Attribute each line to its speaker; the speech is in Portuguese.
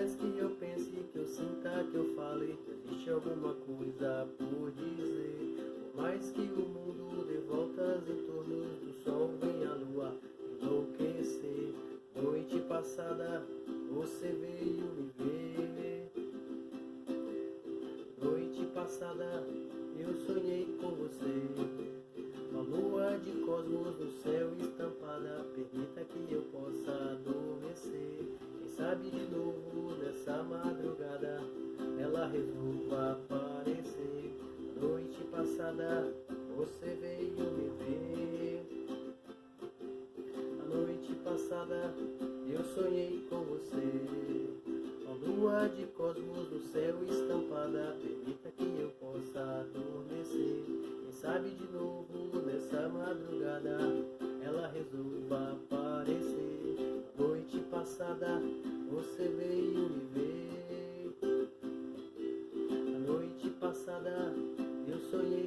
Speaker 1: mais que eu pense, que eu sinta, que eu fale, que existe alguma coisa por dizer. Por mais que o mundo dê voltas em torno do sol, vem a lua enlouquecer. Noite passada você veio me ver. Noite passada eu sonhei com você. Uma lua de cosmos no céu estampada, permita que eu possa sabe de novo nessa madrugada ela resolva aparecer. Noite passada, você veio me ver. A noite passada, eu sonhei com você. A lua de cosmos no céu estampada, permita que eu possa adormecer. Quem sabe de novo nessa madrugada, soy